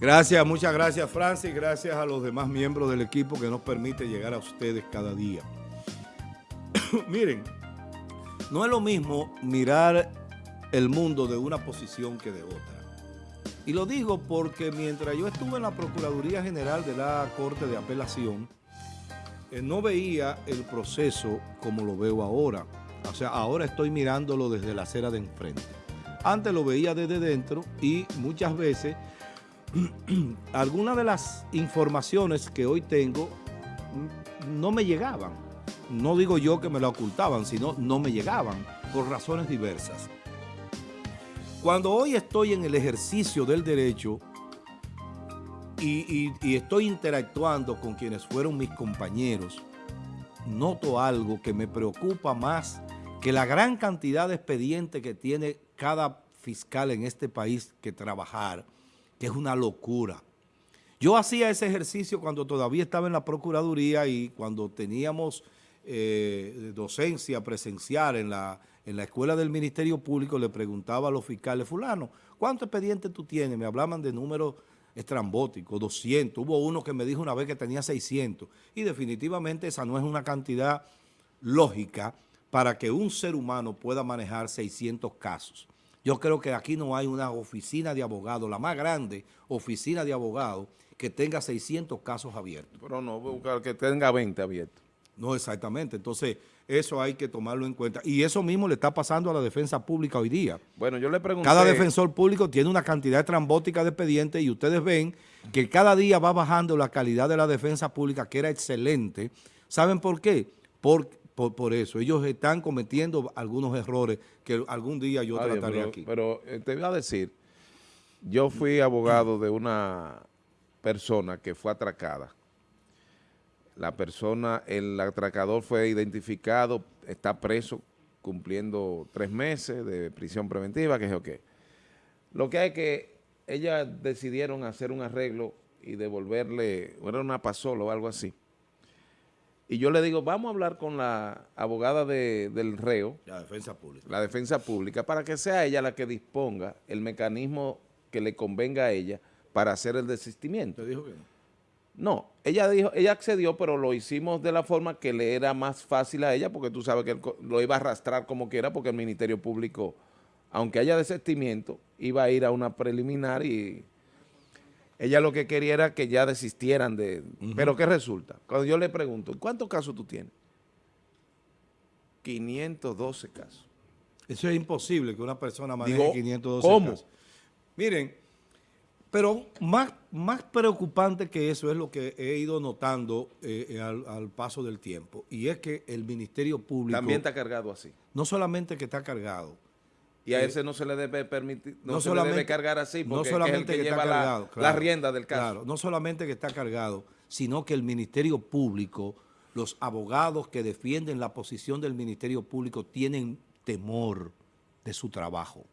Gracias, muchas gracias Francis, gracias a los demás miembros del equipo que nos permite llegar a ustedes cada día. Miren, no es lo mismo mirar el mundo de una posición que de otra. Y lo digo porque mientras yo estuve en la Procuraduría General de la Corte de Apelación, eh, no veía el proceso como lo veo ahora. O sea, ahora estoy mirándolo desde la acera de enfrente. Antes lo veía desde dentro y muchas veces algunas de las informaciones que hoy tengo no me llegaban. No digo yo que me lo ocultaban, sino no me llegaban por razones diversas. Cuando hoy estoy en el ejercicio del derecho y, y, estoy interactuando con quienes fueron mis compañeros, noto algo que me preocupa más que la gran cantidad de expedientes que tiene cada fiscal en este país que trabajar, que es una locura. Yo hacía ese ejercicio cuando todavía estaba en la Procuraduría y cuando teníamos eh, docencia presencial en la, en la escuela del Ministerio Público, le preguntaba a los fiscales, fulano, ¿cuántos expedientes tú tienes? Me hablaban de números estrambóticos, 200. Hubo uno que me dijo una vez que tenía 600. Y definitivamente esa no es una cantidad lógica para que un ser humano pueda manejar 600 casos. Yo creo que aquí no hay una oficina de abogados, la más grande oficina de abogados, que tenga 600 casos abiertos. Pero no, buscar que tenga 20 abiertos. No, exactamente. Entonces, eso hay que tomarlo en cuenta. Y eso mismo le está pasando a la defensa pública hoy día. Bueno, yo le pregunté... Cada defensor público tiene una cantidad trambótica de expedientes y ustedes ven que cada día va bajando la calidad de la defensa pública, que era excelente. ¿Saben por qué? Porque por, eso. Ellos están cometiendo algunos errores que algún día yo trataré aquí. Pero eh, te voy a decir, yo fui abogado de una persona que fue atracada. La persona, el atracador fue identificado, está preso cumpliendo tres meses de prisión preventiva, que es o qué. Lo que hay que, ellas decidieron hacer un arreglo y devolverle, era una pasola o algo así, y yo le digo, vamos a hablar con la abogada del reo. La defensa pública. La defensa pública, para que sea ella la que disponga el mecanismo que le convenga a ella para hacer el desistimiento. ¿Te dijo que no? No, ella dijo, ella accedió, pero lo hicimos de la forma que le era más fácil a ella, porque tú sabes que lo iba a arrastrar como quiera, porque el Ministerio Público, aunque haya desistimiento, iba a ir a una preliminar y ella lo que quería era que ya desistieran de... Pero ¿qué resulta? Cuando yo le pregunto, ¿cuántos casos tú tienes? 512 casos. Eso es imposible que una persona maneje 512 ¿cómo? casos. Miren, pero más, más preocupante que eso es lo que he ido notando eh, al, al, paso del tiempo. Y es que el Ministerio Público... También está cargado así. No solamente que está cargado, y a ese no se le debe permitir, no, se le debe cargar así, porque no solamente es el que, lleva la, la, rienda del caso. Claro, no solamente que está cargado, sino que el Ministerio Público, los abogados que defienden la posición del Ministerio Público tienen temor de su trabajo.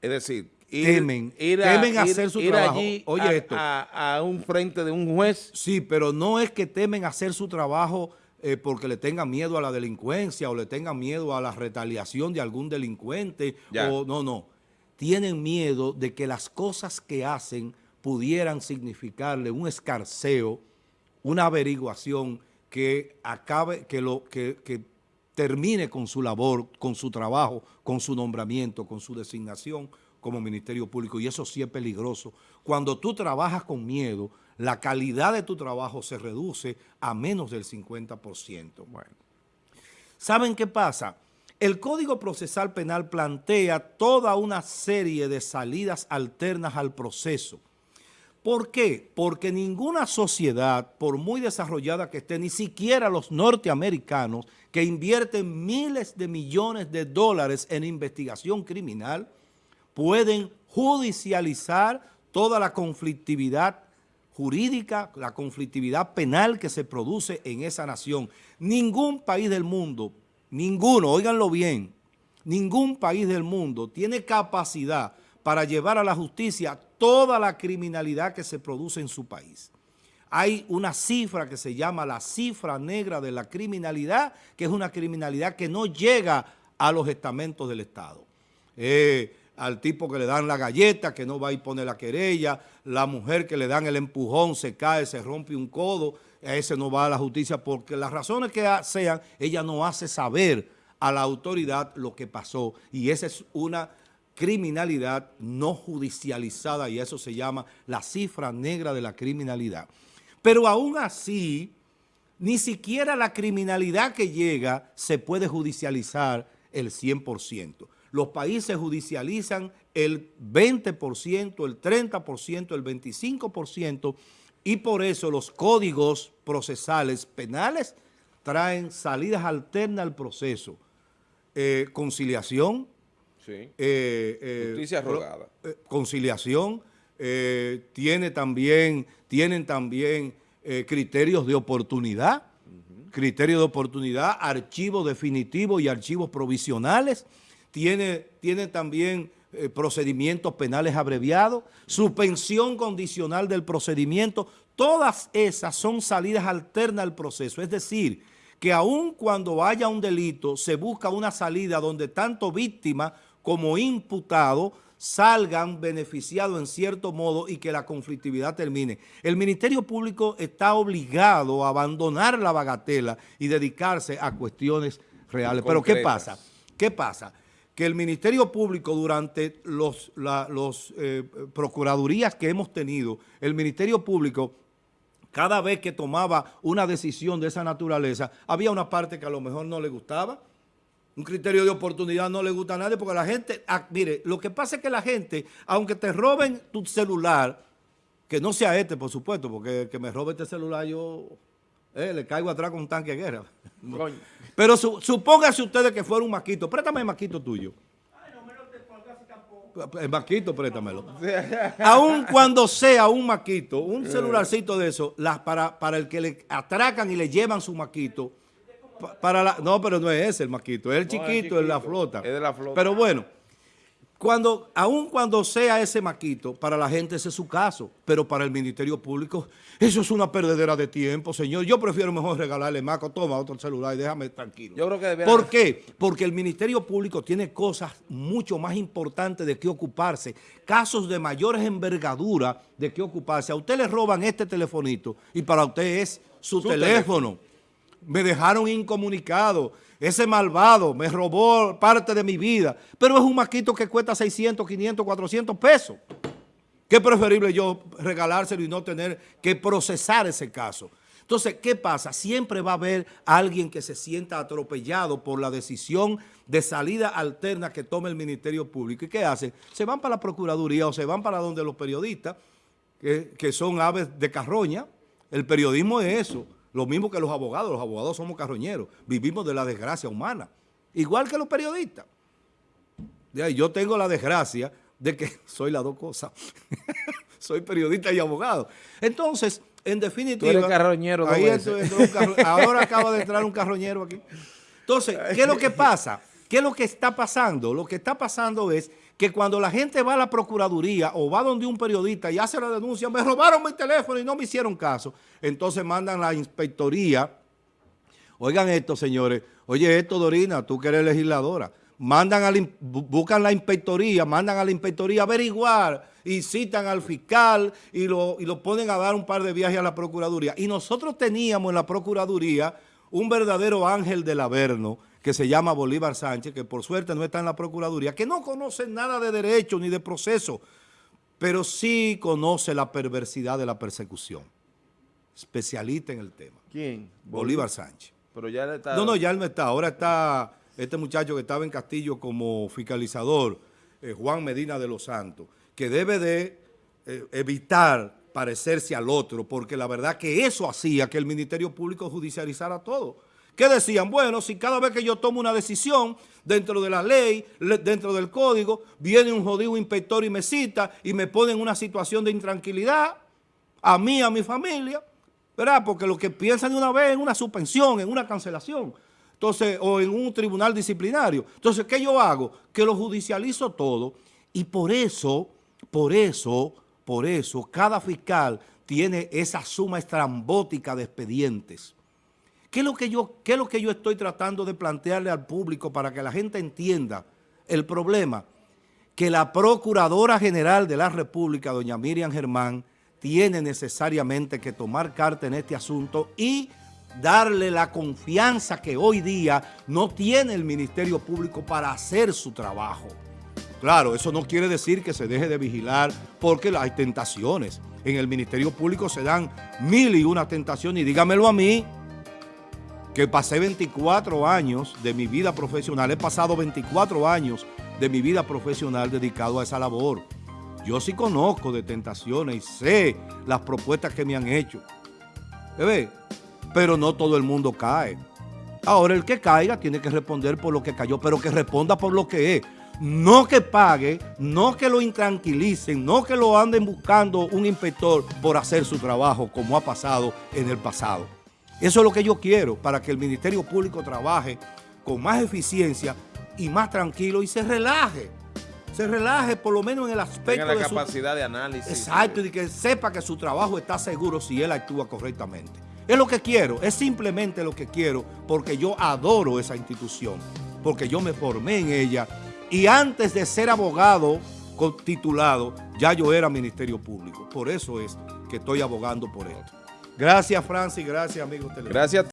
Es decir, temen, temen hacer su trabajo. Oye a, esto. A, a un frente de un juez. Sí, pero no es que temen hacer su trabajo eh, porque le tengan miedo a la delincuencia o le tengan miedo a la retaliación de algún delincuente. O, no, no. Tienen miedo de que las cosas que hacen pudieran significarle un escarceo, una averiguación que acabe, que, lo, que, que termine con su labor, con su trabajo, con su nombramiento, con su designación como Ministerio Público. Y eso sí es peligroso. Cuando tú trabajas con miedo, la calidad de tu trabajo se reduce a menos del 50%. Bueno, ¿saben qué pasa? El Código Procesal Penal plantea toda una serie de salidas alternas al proceso. ¿Por qué? Porque ninguna sociedad, por muy desarrollada que esté, ni siquiera los norteamericanos, que invierten miles de millones de dólares en investigación criminal, pueden judicializar toda la conflictividad jurídica, la conflictividad penal que se produce en esa nación. Ningún país del mundo, ninguno, óiganlo bien, ningún país del mundo tiene capacidad para llevar a la justicia toda la criminalidad que se produce en su país. Hay una cifra que se llama la cifra negra de la criminalidad, que es una criminalidad que no llega a los estamentos del Estado. Eh, al tipo que le dan la galleta, que no va a poner la querella, la mujer que le dan el empujón, se cae, se rompe un codo, a ese no va a la justicia, porque las razones que sean, ella no hace saber a la autoridad lo que pasó, y esa es una criminalidad no judicializada, y eso se llama la cifra negra de la criminalidad. Pero aún así, ni siquiera la criminalidad que llega se puede judicializar el 100% los países judicializan el 20%, el 30%, el 25% y por eso los códigos procesales penales traen salidas alternas al proceso. Eh, conciliación. Sí. Eh, eh, Justicia rogada. conciliación. tiene también, tienen también criterios de oportunidad, criterios de oportunidad, archivos definitivos y archivos provisionales tiene, también eh, procedimientos penales abreviados, suspensión condicional del procedimiento, todas esas son salidas alternas al proceso, es decir, que aun cuando haya un delito, se busca una salida donde tanto víctima como imputado salgan beneficiados en cierto modo y que la conflictividad termine. El Ministerio Público está obligado a abandonar la bagatela y dedicarse a cuestiones reales. Pero ¿qué pasa? ¿Qué pasa? Que el Ministerio Público durante los, los eh, procuradurías que hemos tenido, el Ministerio Público cada vez que tomaba una decisión de esa naturaleza, había una parte que a lo mejor no le gustaba, un criterio de oportunidad no le gusta a nadie porque la gente, ah, mire, lo que pasa es que la gente, aunque te roben tu celular, que no sea este, por supuesto, porque que me robe este celular yo eh, le caigo atrás con un tanque de guerra. Pero supóngase ustedes que fuera un maquito. Préstame el maquito tuyo. El maquito, préstamelo. Aún cuando sea un maquito, un celularcito de eso, las, para, para el que le atracan y le llevan su maquito, para la, no, pero no es ese el maquito, es el chiquito, es, la flota. Es de la flota. Pero bueno, cuando, aun cuando sea ese maquito, para la gente ese es su caso, pero para el Ministerio Público, eso es una perdedera de tiempo, señor. Yo prefiero mejor regalarle maco, toma otro celular y déjame tranquilo. Yo creo que ¿Por qué? Porque el Ministerio Público tiene cosas mucho más importantes de qué ocuparse, casos de mayores envergadura de qué ocuparse. A usted le roban este telefonito y para usted es su, teléfono. Me dejaron incomunicado ese malvado me robó parte de mi vida, pero es un maquito que cuesta 600, 500, 400 pesos. ¿Qué preferible yo regalárselo y no tener que procesar ese caso? Entonces, ¿qué pasa? Siempre va a haber alguien que se sienta atropellado por la decisión de salida alterna que tome el Ministerio Público. ¿Y qué hacen? Se van para la Procuraduría o se van para donde los periodistas, que, que son aves de carroña. El periodismo es eso. Lo mismo que los abogados, los abogados somos carroñeros, vivimos de la desgracia humana, igual que los periodistas. Yo tengo la desgracia de que soy las dos cosas, soy periodista y abogado. Entonces, en definitiva... Tú eres carroñero. ahora acaba de entrar un carroñero aquí. Entonces, ¿qué es lo que pasa? ¿Qué es lo que está pasando? Lo que está pasando es que cuando la gente va a la Procuraduría o va donde un periodista y hace la denuncia, me robaron mi teléfono y no me hicieron caso, entonces mandan la inspectoría. Oigan esto, señores. Oye, esto, Dorina, tú que eres legisladora. Mandan a buscan la inspectoría, mandan a la inspectoría a averiguar y citan al fiscal y lo, y lo ponen a dar un par de viajes a la Procuraduría. Y nosotros teníamos en la Procuraduría un verdadero ángel del Averno que se llama Bolívar Sánchez, que por suerte no está en la Procuraduría, que no conoce nada de derecho ni de proceso, pero sí conoce la perversidad de la persecución. Especialista en el tema. ¿Quién? Bolívar Sánchez. Pero ya está... No, no, ya él no está. Ahora está este muchacho que estaba en Castillo como fiscalizador, eh, Juan Medina de los Santos, que debe de eh, evitar parecerse al otro, porque la verdad que eso hacía que el Ministerio Público judicializara todo. ¿Qué decían? Bueno, si cada vez que yo tomo una decisión dentro de la ley, dentro del código, viene un jodido inspector y me cita y me pone en una situación de intranquilidad, a mí, a mi familia, ¿verdad? Porque lo que piensan de una vez en una suspensión, en una cancelación, entonces, o en un tribunal disciplinario. Entonces, ¿qué yo hago? Que lo judicializo todo y por eso, por eso, por eso, cada fiscal tiene esa suma estrambótica de expedientes ¿Qué es, lo que yo, ¿Qué es lo que yo estoy tratando de plantearle al público para que la gente entienda el problema? que la Procuradora General de la República, doña Miriam Germán, tiene necesariamente que tomar carta en este asunto y darle la confianza que hoy día no tiene el Ministerio Público para hacer su trabajo. Claro, eso no quiere decir que se deje de vigilar porque hay tentaciones. En el Ministerio Público se dan mil y una tentaciones y dígamelo a mí, que pasé 24 años de mi vida profesional, he pasado 24 años de mi vida profesional dedicado a esa labor. Yo sí conozco de tentaciones y sé las propuestas que me han hecho. ¿Ve? Pero no todo el mundo cae. Ahora el que caiga tiene que responder por lo que cayó, pero que responda por lo que es. No que pague, no que lo intranquilicen, no que lo anden buscando un inspector por hacer su trabajo como ha pasado en el pasado. Eso es lo que yo quiero para que el Ministerio Público trabaje con más eficiencia y más tranquilo y se relaje. Se relaje por lo menos en el aspecto Tenga la capacidad de análisis. Exacto, y que sepa que su trabajo está seguro si él actúa correctamente. Es lo que quiero, es simplemente lo que quiero porque yo adoro esa institución, porque yo me formé en ella y antes de ser abogado titulado, ya yo era Ministerio Público. Por eso es que estoy abogando por esto. Gracias, Francis. Gracias, amigos Gracias.